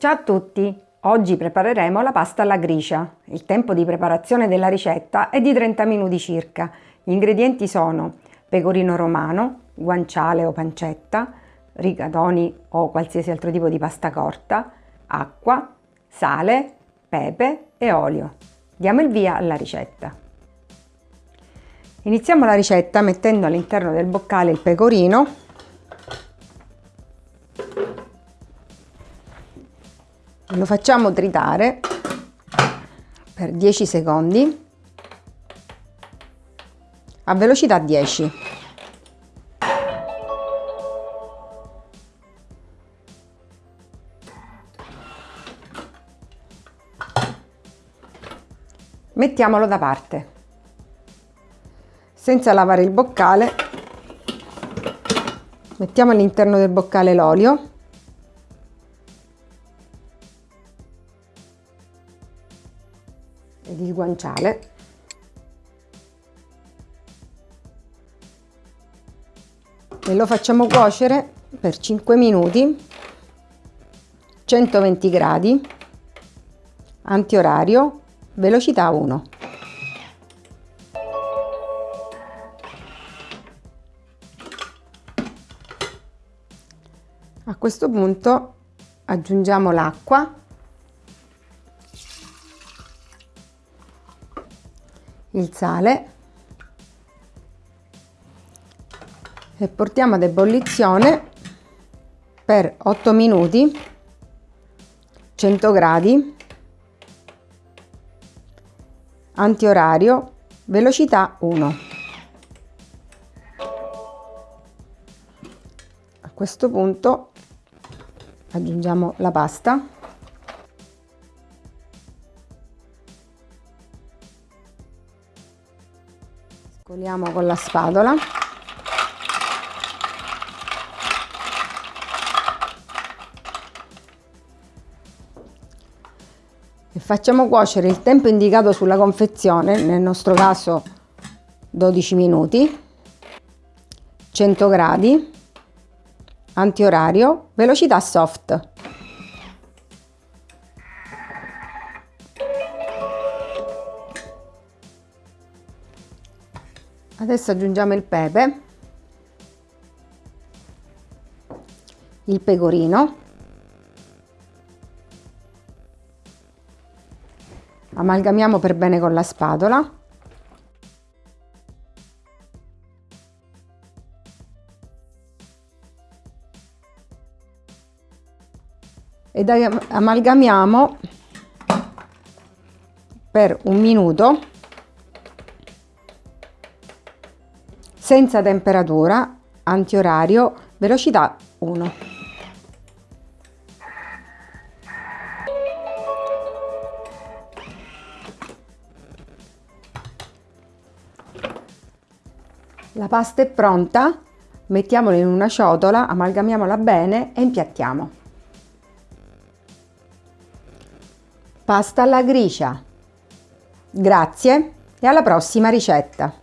Ciao a tutti! Oggi prepareremo la pasta alla gricia. Il tempo di preparazione della ricetta è di 30 minuti circa. Gli ingredienti sono pecorino romano, guanciale o pancetta, rigatoni o qualsiasi altro tipo di pasta corta, acqua, sale, pepe e olio. Diamo il via alla ricetta. Iniziamo la ricetta mettendo all'interno del boccale il pecorino lo facciamo tritare per 10 secondi. A velocità 10 mettiamolo da parte. Senza lavare il boccale mettiamo all'interno del boccale l'olio ed il guanciale. E lo facciamo cuocere per 5 minuti 120 gradi antiorario velocità 1 a questo punto aggiungiamo l'acqua il sale e portiamo ad ebollizione per 8 minuti 100 gradi antiorario velocità 1 a questo punto aggiungiamo la pasta Scoliamo con la spatola. E facciamo cuocere il tempo indicato sulla confezione, nel nostro caso 12 minuti, 100 gradi, antiorario, velocità soft. Adesso aggiungiamo il pepe, il pecorino, amalgamiamo per bene con la spatola ed amalgamiamo per un minuto senza temperatura, antiorario, velocità 1. La pasta è pronta, mettiamola in una ciotola, amalgamiamola bene e impiattiamo. Pasta alla gricia. Grazie e alla prossima ricetta!